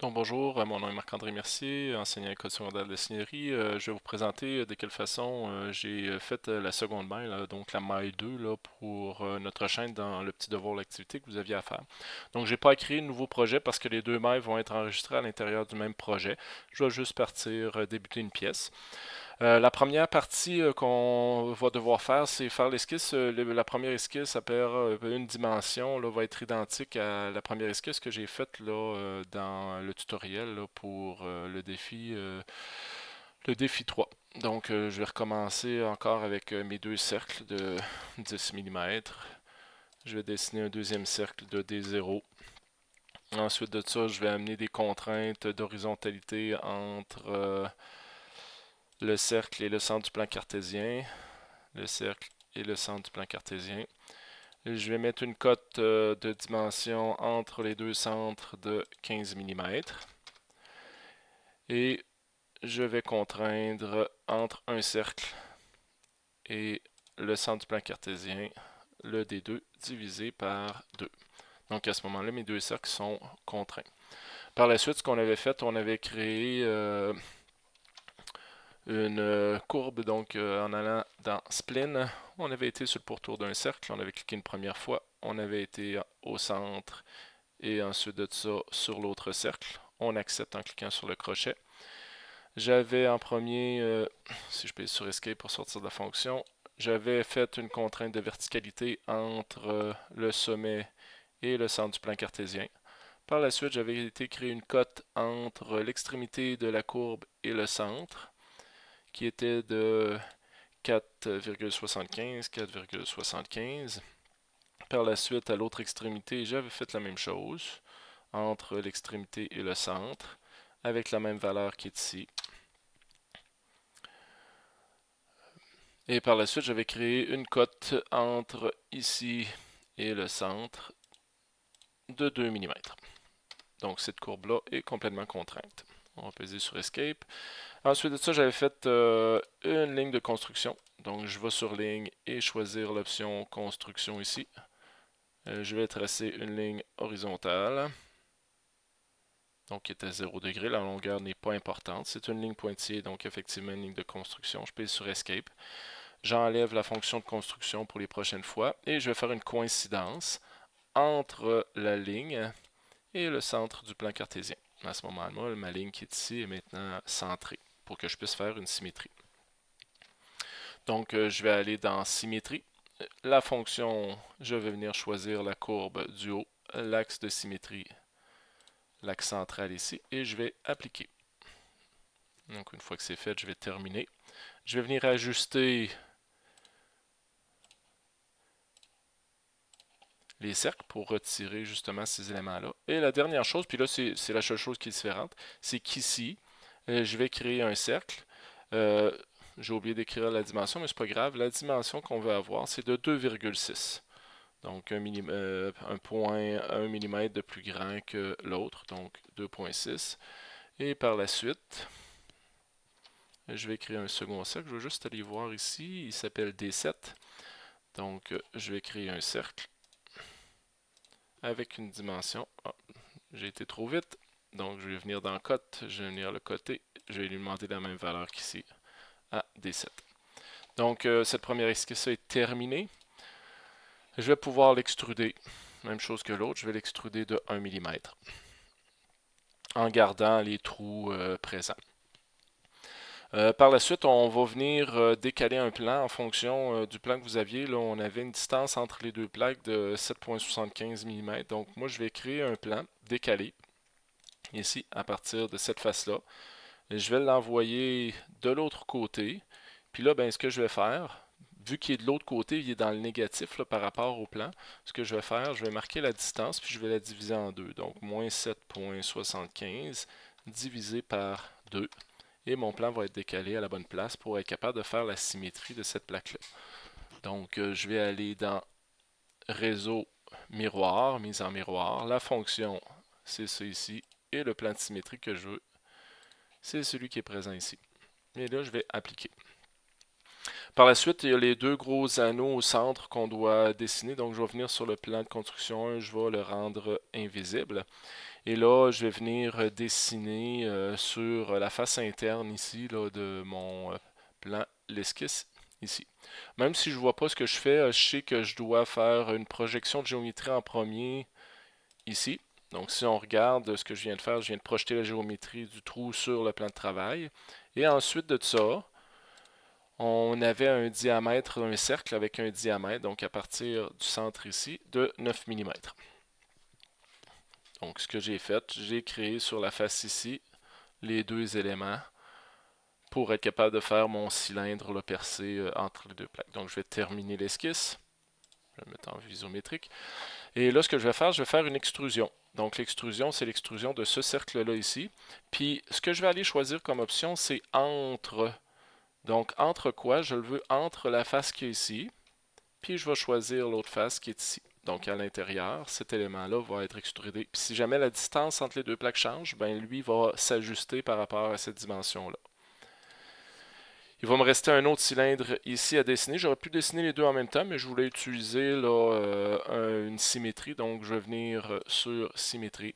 Donc bonjour, euh, mon nom est Marc-André Mercier, enseignant à secondaire de la signerie. Euh, je vais vous présenter euh, de quelle façon j'ai fait la seconde maille, donc la maille 2 là, pour notre chaîne dans le petit devoir d'activité que vous aviez à faire. Donc j'ai pas à créer nouveau projet parce que les deux mailles vont être enregistrées à l'intérieur du même projet. Je vais juste partir débuter une pièce. Euh, la première partie euh, qu'on va devoir faire, c'est faire l'esquisse. Euh, la première esquisse, à perd une dimension, là, va être identique à la première esquisse que j'ai faite là, dans le tutoriel pour le défi le défi 3. Donc, je vais recommencer encore avec mes deux cercles de 10 mm. Je vais dessiner un deuxième cercle de D0. Ensuite de ça, je vais amener des contraintes d'horizontalité entre le cercle et le centre du plan cartésien, le cercle et le centre du plan cartésien. je vais mettre une cote euh, de dimension entre les deux centres de 15 mm. Et je vais contraindre entre un cercle et le centre du plan cartésien, le D2 divisé par 2. Donc à ce moment-là, mes deux cercles sont contraints. Par la suite, ce qu'on avait fait, on avait créé euh, une euh, courbe donc euh, en allant dans Spline. On avait été sur le pourtour d'un cercle, on avait cliqué une première fois, on avait été au centre et ensuite de ça sur l'autre cercle. On accepte en cliquant sur le crochet. J'avais en premier, euh, si je paye sur Escape pour sortir de la fonction, j'avais fait une contrainte de verticalité entre le sommet et le centre du plan cartésien. Par la suite, j'avais été créer une cote entre l'extrémité de la courbe et le centre qui était de 4,75, 4,75. Par la suite, à l'autre extrémité, j'avais fait la même chose entre l'extrémité et le centre, avec la même valeur qui est ici. Et par la suite, j'avais créé une cote entre ici et le centre de 2 mm. Donc cette courbe-là est complètement contrainte. On va peser sur Escape. Ensuite de ça, j'avais fait euh, une ligne de construction. Donc, je vais sur ligne et choisir l'option construction ici. Euh, je vais tracer une ligne horizontale. Donc, qui est à 0 degré. La longueur n'est pas importante. C'est une ligne pointillée, donc effectivement une ligne de construction. Je pèse sur Escape. J'enlève la fonction de construction pour les prochaines fois. Et je vais faire une coïncidence entre la ligne et le centre du plan cartésien. À ce moment-là, ma ligne qui est ici est maintenant centrée pour que je puisse faire une symétrie. Donc, euh, je vais aller dans symétrie. La fonction, je vais venir choisir la courbe du haut, l'axe de symétrie, l'axe central ici, et je vais appliquer. Donc, une fois que c'est fait, je vais terminer. Je vais venir ajuster les cercles pour retirer justement ces éléments-là. Et la dernière chose, puis là, c'est la seule chose qui est différente, c'est qu'ici, euh, je vais créer un cercle. Euh, j'ai oublié d'écrire la dimension, mais c'est pas grave. La dimension qu'on veut avoir, c'est de 2,6. Donc un, euh, un, point 1 mm de plus grand que l'autre, donc 2,6. Et par la suite, je vais créer un second cercle. Je vais juste aller voir ici. Il s'appelle D7. Donc je vais créer un cercle avec une dimension. Ah, j'ai été trop vite. Donc, je vais venir dans cote, je vais venir le côté, je vais lui demander la même valeur qu'ici, à D7. Donc, euh, cette première esquisse est terminée. Je vais pouvoir l'extruder, même chose que l'autre, je vais l'extruder de 1 mm, en gardant les trous euh, présents. Euh, par la suite, on va venir décaler un plan en fonction du plan que vous aviez. Là, on avait une distance entre les deux plaques de 7.75 mm. Donc, moi, je vais créer un plan décalé ici, à partir de cette face-là. Je vais l'envoyer de l'autre côté. Puis là, ben, ce que je vais faire, vu qu'il est de l'autre côté, il est dans le négatif par rapport au plan, ce que je vais faire, je vais marquer la distance, puis je vais la diviser en deux. Donc, moins 7.75 divisé par 2. Et mon plan va être décalé à la bonne place pour être capable de faire la symétrie de cette plaque-là. Donc, euh, je vais aller dans Réseau miroir, mise en miroir. La fonction, c'est ça ici, et le plan de symétrie que je veux, c'est celui qui est présent ici. Et là, je vais appliquer. Par la suite, il y a les deux gros anneaux au centre qu'on doit dessiner. Donc, je vais venir sur le plan de construction 1, je vais le rendre invisible. Et là, je vais venir dessiner euh, sur la face interne ici là, de mon euh, plan, l'esquisse ici. Même si je ne vois pas ce que je fais, euh, je sais que je dois faire une projection de géométrie en premier ici. Donc si on regarde ce que je viens de faire, je viens de projeter la géométrie du trou sur le plan de travail. Et ensuite de ça, on avait un diamètre d'un cercle avec un diamètre, donc à partir du centre ici, de 9 mm. Donc ce que j'ai fait, j'ai créé sur la face ici les deux éléments pour être capable de faire mon cylindre le percé euh, entre les deux plaques. Donc je vais terminer l'esquisse. Je vais le mettre en isométrique. Et là, ce que je vais faire, je vais faire une extrusion. Donc l'extrusion, c'est l'extrusion de ce cercle-là ici. Puis ce que je vais aller choisir comme option, c'est entre donc, entre quoi? Je le veux entre la face qui est ici, puis je vais choisir l'autre face qui est ici. Donc, à l'intérieur, cet élément-là va être extrudé. Puis si jamais la distance entre les deux plaques change, ben lui va s'ajuster par rapport à cette dimension-là. Il va me rester un autre cylindre ici à dessiner. J'aurais pu dessiner les deux en même temps, mais je voulais utiliser euh, une symétrie. Donc, je vais venir sur symétrie.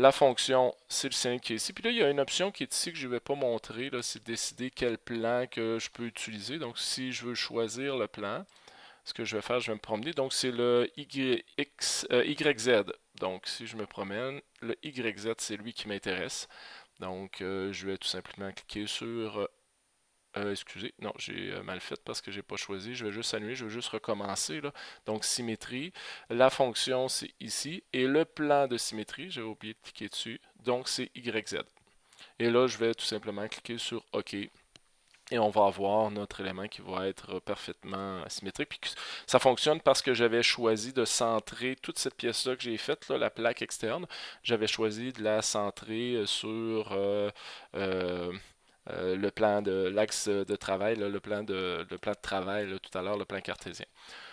La fonction, c'est le signe qui est ici. Puis là, il y a une option qui est ici que je ne vais pas montrer. C'est décider quel plan que je peux utiliser. Donc, si je veux choisir le plan, ce que je vais faire, je vais me promener. Donc, c'est le YX, euh, YZ. Donc, si je me promène, le YZ, c'est lui qui m'intéresse. Donc, euh, je vais tout simplement cliquer sur euh, excusez, non, j'ai euh, mal fait parce que j'ai pas choisi. Je vais juste annuler, je vais juste recommencer. Donc, symétrie. La fonction, c'est ici. Et le plan de symétrie, j'avais oublié de cliquer dessus. Donc, c'est YZ. Et là, je vais tout simplement cliquer sur OK. Et on va avoir notre élément qui va être parfaitement symétrique. Puis ça fonctionne parce que j'avais choisi de centrer toute cette pièce-là que j'ai faite, la plaque externe. J'avais choisi de la centrer euh, sur... Euh, le plan de l'axe de travail, le, plan de, travail tout à l'heure, le plan cartésien.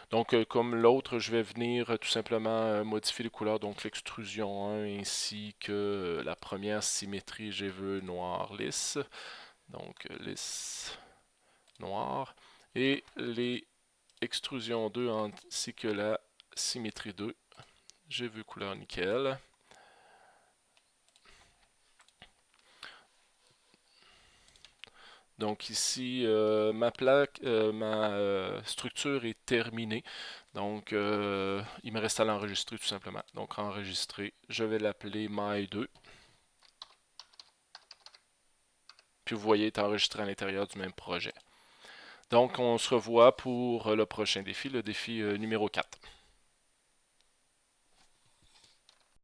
Donc, euh, comme l'autre, je vais venir euh, tout simplement modifier les couleurs, donc l'extrusion 1 ainsi que la première symétrie, j'ai vu noir lisse. Donc, lisse noir. Et les extrusions 2 ainsi que la symétrie 2, j'ai vu couleur nickel. Donc ici, euh, ma plaque, euh, ma euh, structure est terminée. Donc, il me reste à l'enregistrer tout simplement. Donc, enregistrer, je vais l'appeler My2. Puis vous voyez, il est enregistré à l'intérieur du même projet. Donc, on se revoit pour le prochain défi, le défi numéro 4.